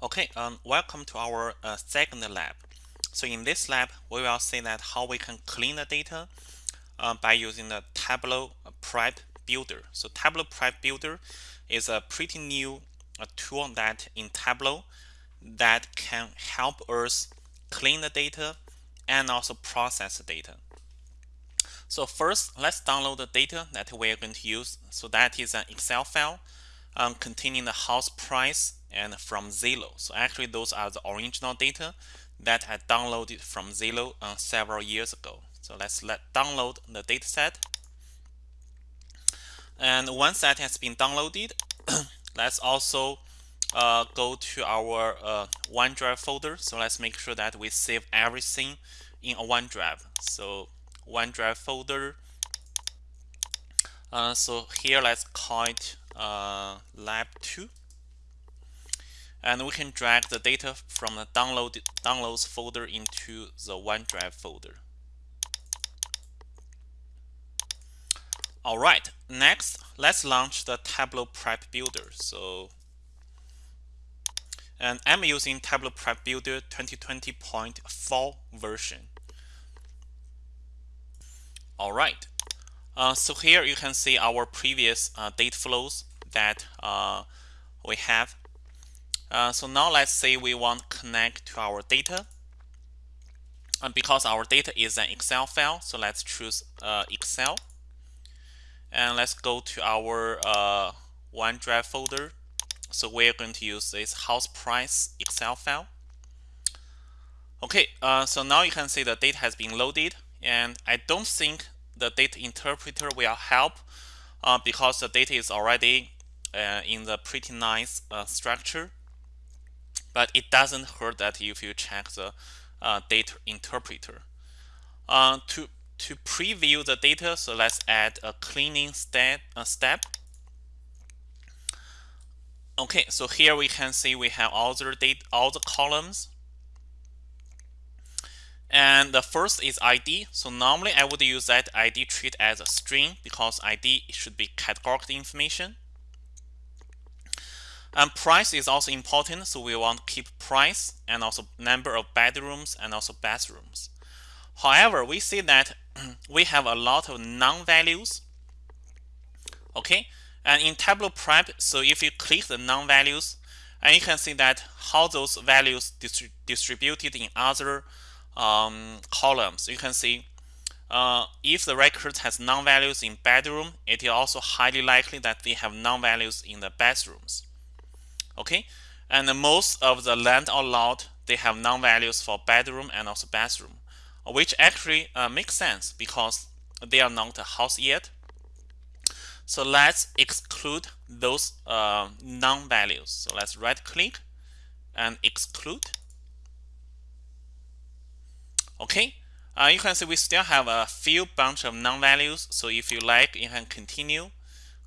Okay, um, welcome to our uh, second lab. So in this lab, we will see that how we can clean the data uh, by using the Tableau Prep Builder. So Tableau Prep Builder is a pretty new uh, tool that in Tableau that can help us clean the data and also process the data. So first, let's download the data that we are going to use. So that is an Excel file um, containing the house price and from Zillow. So actually those are the original data that I downloaded from Zillow uh, several years ago. So let's let download the dataset. And once that has been downloaded, let's also uh, go to our uh, OneDrive folder. So let's make sure that we save everything in a OneDrive. So OneDrive folder. Uh, so here let's call it uh, lab 2 and we can drag the data from the download downloads folder into the OneDrive folder. All right, next, let's launch the Tableau Prep Builder. So, and I'm using Tableau Prep Builder 2020.4 version. All right, uh, so here you can see our previous uh, data flows that uh, we have uh, so now let's say we want connect to our data. And because our data is an Excel file, so let's choose uh, Excel. And let's go to our uh, OneDrive folder. So we're going to use this house price Excel file. Okay, uh, so now you can see the data has been loaded. And I don't think the data interpreter will help uh, because the data is already uh, in the pretty nice structure but it doesn't hurt that if you check the uh, data interpreter. Uh, to to preview the data, so let's add a cleaning step. A step. Okay, so here we can see we have all the data, all the columns. And the first is ID. So normally I would use that ID treat as a string because ID should be categorical information. And price is also important, so we want to keep price and also number of bedrooms and also bathrooms. However, we see that we have a lot of non-values. Okay, and in Tableau Prep, so if you click the non-values, and you can see that how those values distri distributed in other um, columns. You can see uh, if the record has non-values in bedroom, it is also highly likely that they have non-values in the bathrooms. Okay? And most of the land or lot they have non-values for bedroom and also bathroom which actually uh, makes sense because they are not a house yet. So let's exclude those uh, non-values. So let's right click and exclude okay uh, you can see we still have a few bunch of non-values so if you like you can continue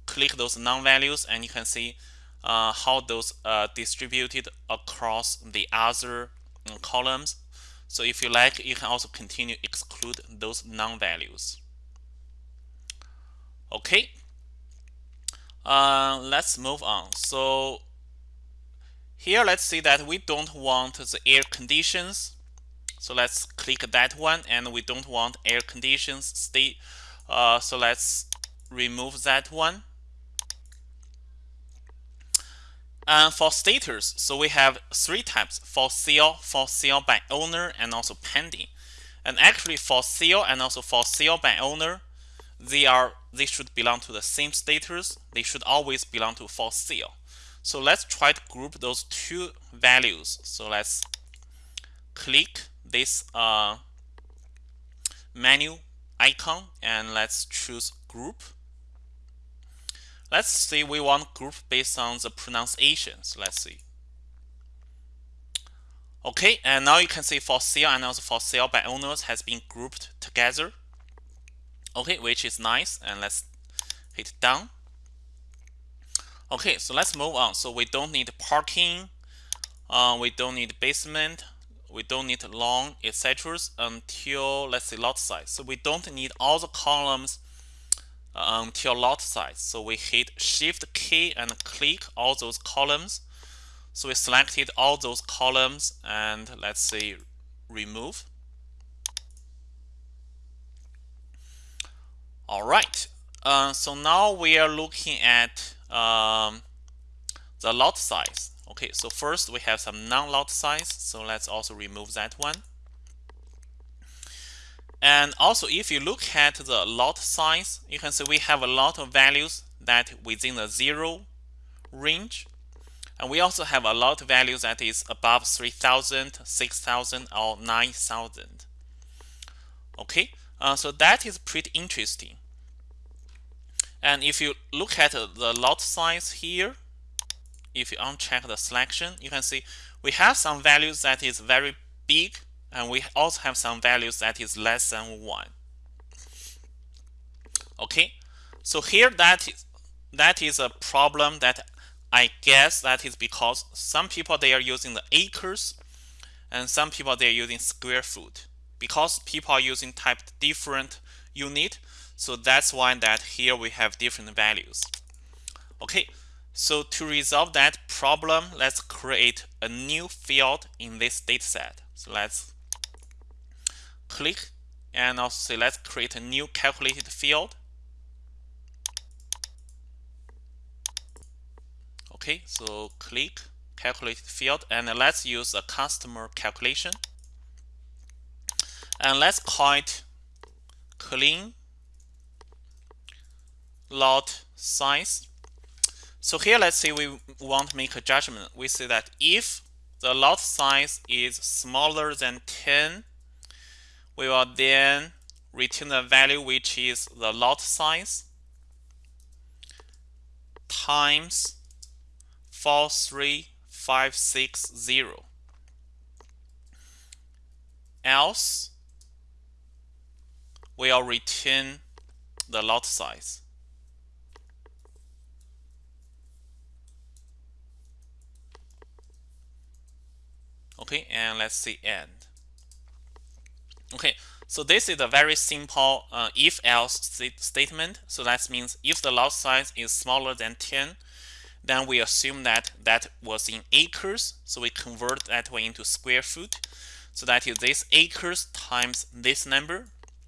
click those non-values and you can see uh, how those are distributed across the other um, columns. So if you like, you can also continue exclude those non-values. Okay, uh, let's move on. So here, let's see that we don't want the air conditions. So let's click that one, and we don't want air conditions stay. Uh, so let's remove that one. And for status, so we have three types for sale, for sale by owner, and also pending. And actually for sale and also for sale by owner, they are they should belong to the same status. They should always belong to for sale. So let's try to group those two values. So let's click this uh, menu icon and let's choose group Let's say we want group based on the pronunciations. Let's see. Okay, and now you can see for sale and also for sale by owners has been grouped together. Okay, which is nice. And let's hit done. Okay, so let's move on. So we don't need parking. Uh, we don't need basement. We don't need long, etc. until let's say lot size. So we don't need all the columns until lot size. So we hit Shift key and click all those columns. So we selected all those columns and let's say remove. All right. Uh, so now we are looking at um, the lot size. Okay, so first we have some non-lot size. So let's also remove that one. And also, if you look at the lot size, you can see we have a lot of values that within the zero range. And we also have a lot of values that is above 3,000, 6,000, or 9,000. Okay, uh, so that is pretty interesting. And if you look at the lot size here, if you uncheck the selection, you can see we have some values that is very big and we also have some values that is less than 1. Okay, so here that is, that is a problem that I guess that is because some people they are using the acres and some people they are using square foot. Because people are using type different unit, so that's why that here we have different values. Okay, so to resolve that problem, let's create a new field in this dataset. So let's click and also say let's create a new calculated field. Okay, so click calculated field and let's use a customer calculation. And let's call it clean lot size. So here, let's say we want to make a judgment. We say that if the lot size is smaller than 10, we will then return the value which is the lot size times 43560. Else, we'll return the lot size. Okay, and let's see end. Okay, so this is a very simple uh, if-else st statement. So that means if the lot size is smaller than 10, then we assume that that was in acres. So we convert that one into square foot. So that is this acres times this number.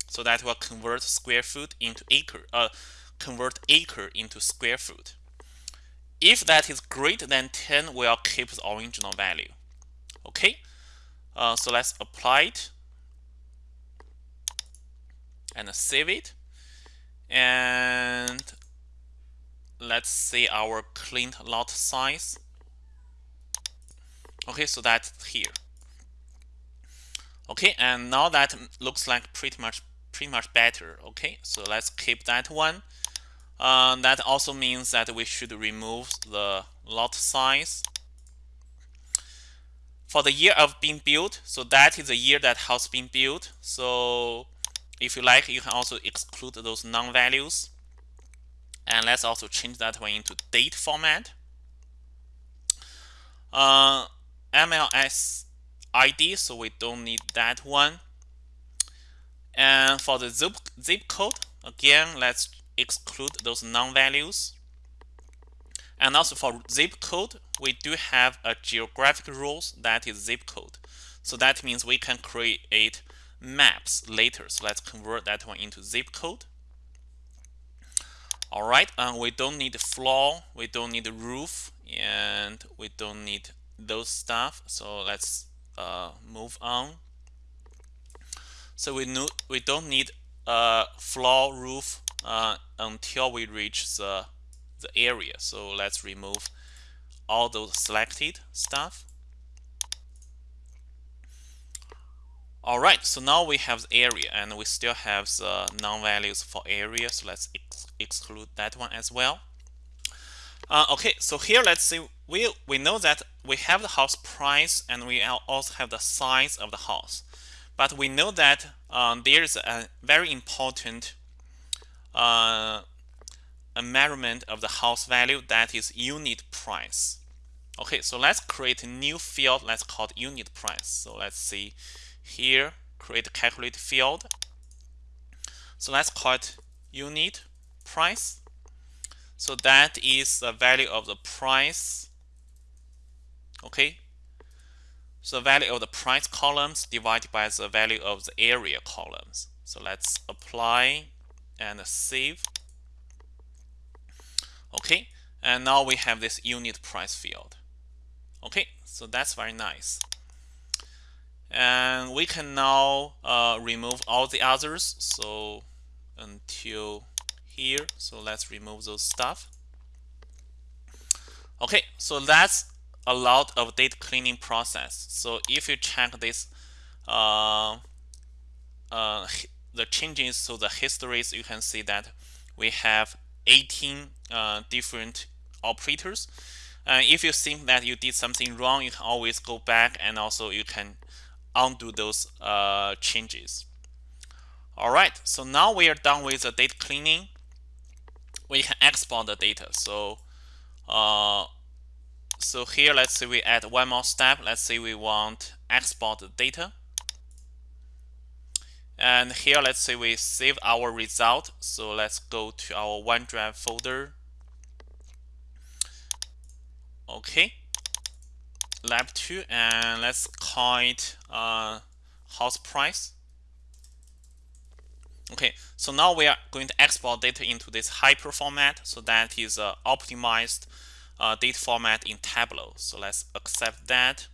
So that will convert square foot into acre, uh, convert acre into square foot. If that is greater than 10, we'll keep the original value. Okay, uh, so let's apply it and save it. And let's see our cleaned lot size. Okay, so that's here. Okay, and now that looks like pretty much pretty much better. Okay, so let's keep that one. Uh, that also means that we should remove the lot size for the year of being built. So that is the year that house being built. So if you like, you can also exclude those non-values. And let's also change that one into date format. Uh, MLS ID, so we don't need that one. And for the zip, zip code, again, let's exclude those non-values. And also for zip code, we do have a geographic rules that is zip code. So that means we can create maps later. So let's convert that one into zip code. All right, we don't need floor, we don't need roof, and we don't need those stuff. So let's uh, move on. So we know we don't need a floor roof uh, until we reach the the area. So let's remove all those selected stuff. All right, so now we have the area and we still have the non-values for area. So let's ex exclude that one as well. Uh, okay, so here let's see, we, we know that we have the house price and we also have the size of the house. But we know that um, there's a very important uh, a measurement of the house value that is unit price. Okay, so let's create a new field. Let's call it unit price. So let's see here, create calculate field. So let's call it unit price. So that is the value of the price Okay. So the value of the price columns divided by the value of the area columns. So let's apply and save. Okay. And now we have this unit price field. Okay. So that's very nice. And we can now uh, remove all the others. So until here. So let's remove those stuff. Okay, so that's a lot of data cleaning process. So if you check this, uh, uh, the changes to the histories, you can see that we have 18 uh, different operators. And if you think that you did something wrong, you can always go back and also you can undo those uh, changes. All right, so now we are done with the data cleaning. We can export the data. So, uh, so here, let's say we add one more step. Let's say we want export the data. And here, let's say we save our result. So let's go to our OneDrive folder. Okay, lab 2, and let's call it uh, house price. Okay, so now we are going to export data into this hyper format. So that is uh, optimized uh, data format in Tableau. So let's accept that.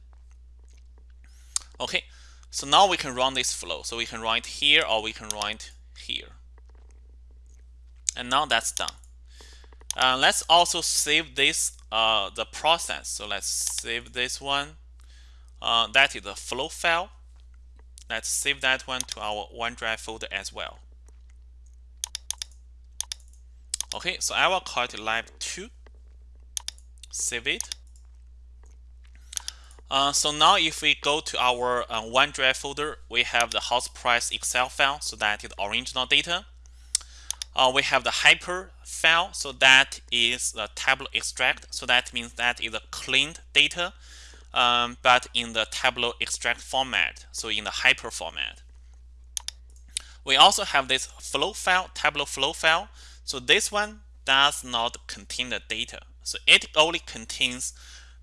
Okay, so now we can run this flow. So we can it here or we can it here. And now that's done. Uh, let's also save this, uh, the process. So let's save this one. Uh, that is the flow file. Let's save that one to our OneDrive folder as well. Okay, so I will call it lab 2. Save it. Uh, so now if we go to our uh, OneDrive folder, we have the house price Excel file, so that is the original data. Uh, we have the hyper file, so that is the Tableau extract, so that means that is a cleaned data um, but in the Tableau extract format, so in the hyper format. We also have this flow file, Tableau flow file. So this one does not contain the data. So it only contains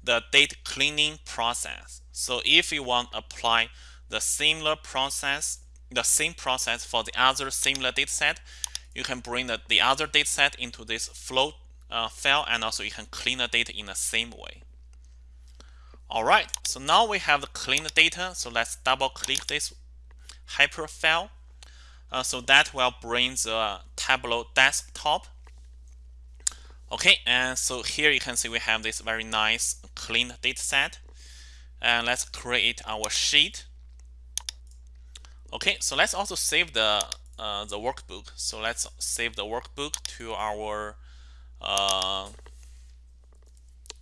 the data cleaning process. So if you want to apply the similar process, the same process for the other similar data set, you can bring the, the other data set into this flow uh, file and also you can clean the data in the same way. All right, so now we have the cleaned data. So let's double click this hyper file. Uh, so that will bring the Tableau desktop. Okay, and so here you can see we have this very nice clean data set. And let's create our sheet. Okay, so let's also save the uh, the workbook. So let's save the workbook to our uh,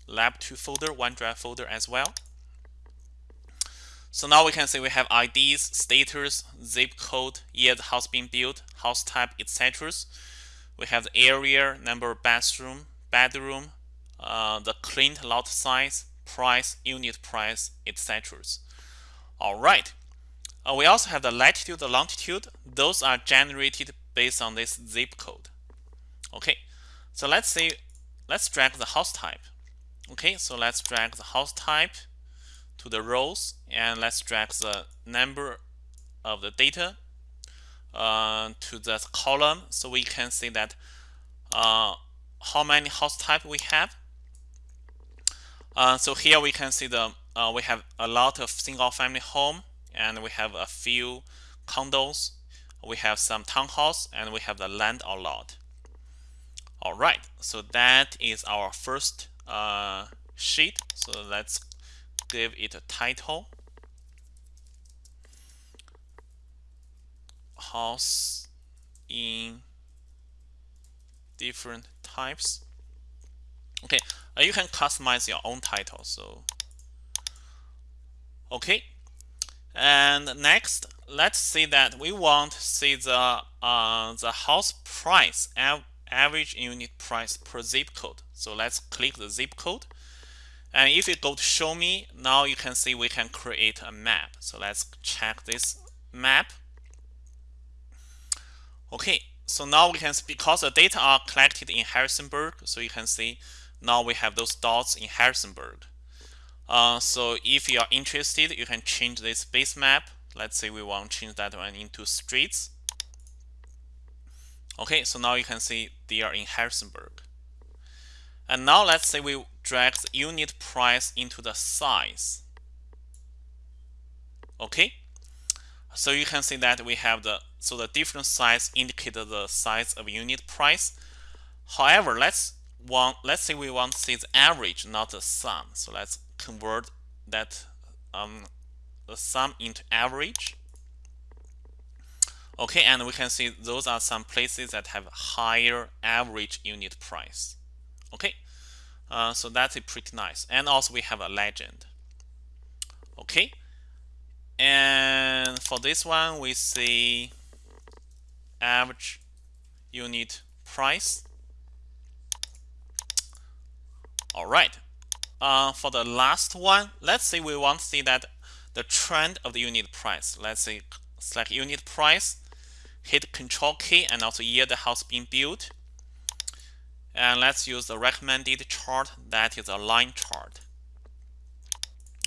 lab 2 folder, OneDrive folder as well. So now we can see we have IDs, status, zip code, year the house being built, house type, etc. We have the area, number of bathroom, bedroom, uh, the cleaned lot size, price, unit price, etc. All right. Uh, we also have the latitude, the longitude. Those are generated based on this zip code. Okay. So let's say, let's drag the house type. Okay, so let's drag the house type to the rows and let's drag the number of the data uh, to the column so we can see that uh, how many house type we have. Uh, so here we can see the uh, we have a lot of single family home and we have a few condos. We have some townhouse and we have the land or lot. All right, so that is our first uh, sheet. So let's give it a title. House in different types. Okay, uh, you can customize your own title. So, okay. And next, let's see that we want to see the uh, the house price average unit price per zip code. So let's click the zip code. And if you go to show me, now you can see we can create a map. So let's check this map. Okay, so now we can, because the data are collected in Harrisonburg, so you can see now we have those dots in Harrisonburg. Uh, so if you are interested, you can change this base map. Let's say we want to change that one into streets. Okay, so now you can see they are in Harrisonburg. And now let's say we drag the unit price into the size. Okay, so you can see that we have the so the different size indicate the size of unit price. However, let's want let's say we want to see the average, not the sum. So let's convert that um, the sum into average. Okay, and we can see those are some places that have higher average unit price. Okay, uh, so that's pretty nice. And also we have a legend. Okay, and for this one we see average unit price. All right, uh, for the last one, let's say we want to see that the trend of the unit price. Let's say select unit price, hit Control key, and also year the house being built. And let's use the recommended chart that is a line chart.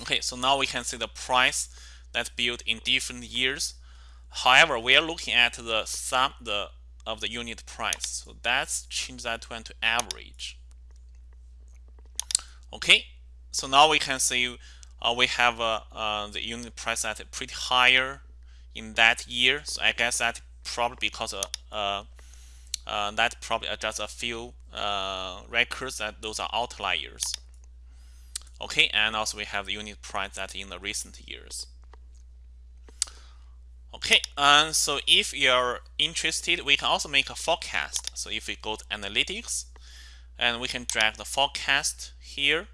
Okay, so now we can see the price that's built in different years. However, we are looking at the sum the of the unit price. So let's change that to average. Okay, so now we can see uh, we have uh, uh, the unit price at pretty higher in that year. So I guess that probably because uh, uh, uh that probably just a few records that those are outliers. Okay, and also we have the unit price that in the recent years. Okay, and so if you're interested, we can also make a forecast. So if we go to analytics, and we can drag the forecast here.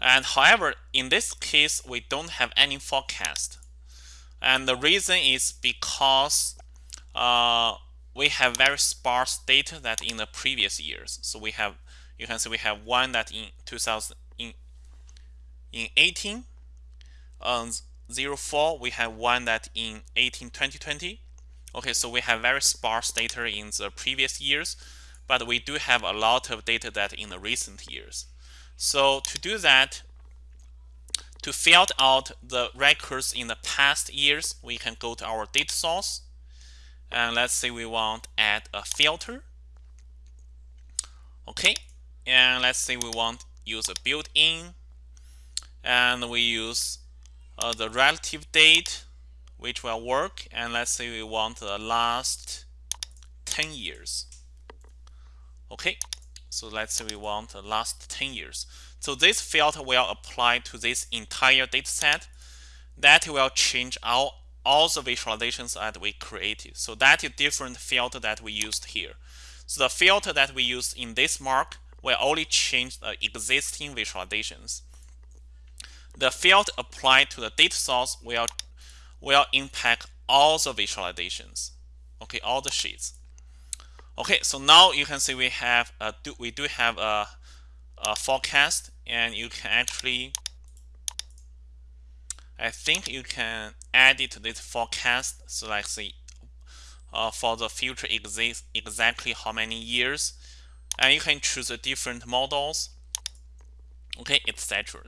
And however, in this case, we don't have any forecast. And the reason is because uh, we have very sparse data that in the previous years. So we have, you can see we have one that in 2000, in, in 18, um, 04, we have one that in 18, 2020. Okay, so we have very sparse data in the previous years but we do have a lot of data that in the recent years. So to do that, to filter out the records in the past years, we can go to our data source. And let's say we want add a filter. Okay, and let's say we want use a built-in. And we use uh, the relative date, which will work. And let's say we want the last 10 years. Okay, so let's say we want the last 10 years. So this filter will apply to this entire data set. That will change all, all the visualizations that we created. So that is different filter that we used here. So the filter that we used in this mark will only change the existing visualizations. The field applied to the data source will, will impact all the visualizations, okay, all the sheets. Okay, so now you can see we have a, do, we do have a, a forecast, and you can actually I think you can add it to this forecast. So like see uh, for the future exist exactly how many years, and you can choose the different models, okay, etc.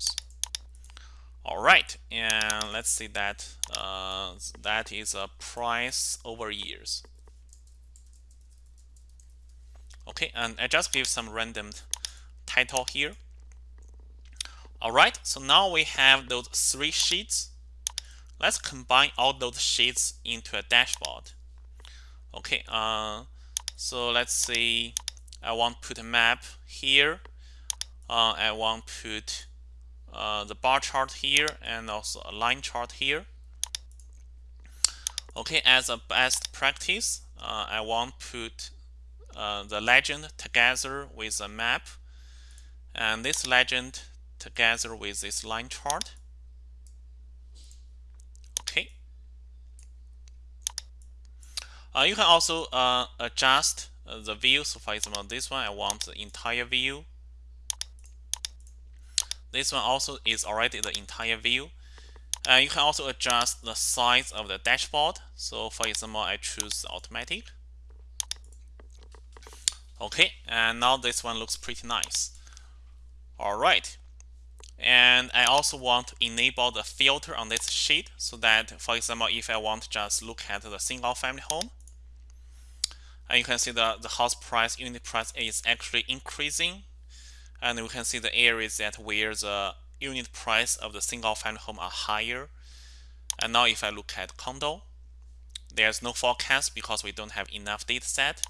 All right, and let's see that uh, that is a price over years. Okay, and I just give some random title here. All right, so now we have those three sheets. Let's combine all those sheets into a dashboard. Okay, uh, so let's see. I want put a map here. Uh, I want put uh, the bar chart here and also a line chart here. Okay, as a best practice, uh, I want to put uh, the legend together with a map and this legend together with this line chart. Okay. Uh, you can also uh, adjust uh, the view. So for example, this one I want the entire view. This one also is already the entire view. Uh, you can also adjust the size of the dashboard. So for example, I choose automatic. Okay, and now this one looks pretty nice. All right. and I also want to enable the filter on this sheet so that for example if I want to just look at the single family home and you can see the, the house price unit price is actually increasing and we can see the areas that where the unit price of the single family home are higher. And now if I look at condo there's no forecast because we don't have enough data set.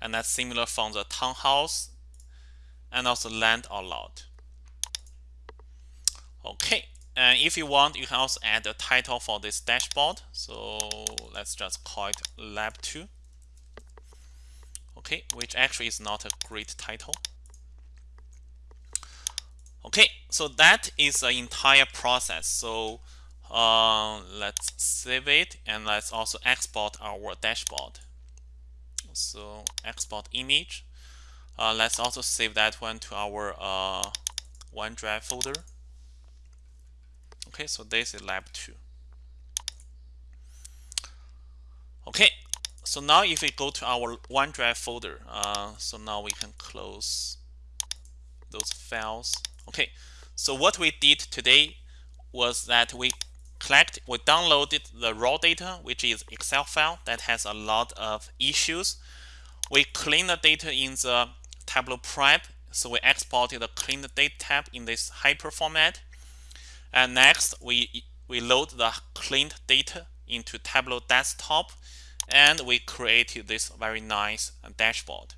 And that's similar from the townhouse and also land or lot. Okay and if you want you can also add a title for this dashboard. So let's just call it lab 2 okay which actually is not a great title. Okay so that is the entire process. So uh, let's save it and let's also export our dashboard. So export image. Uh, let's also save that one to our uh, OneDrive folder. Okay so this is lab 2 okay so now if we go to our OneDrive folder, uh, so now we can close those files. Okay, so what we did today was that we collect, we downloaded the raw data, which is Excel file that has a lot of issues. We clean the data in the Tableau Prep, so we exported the clean data tab in this hyper format. And next, we we load the cleaned data into Tableau Desktop and we created this very nice dashboard.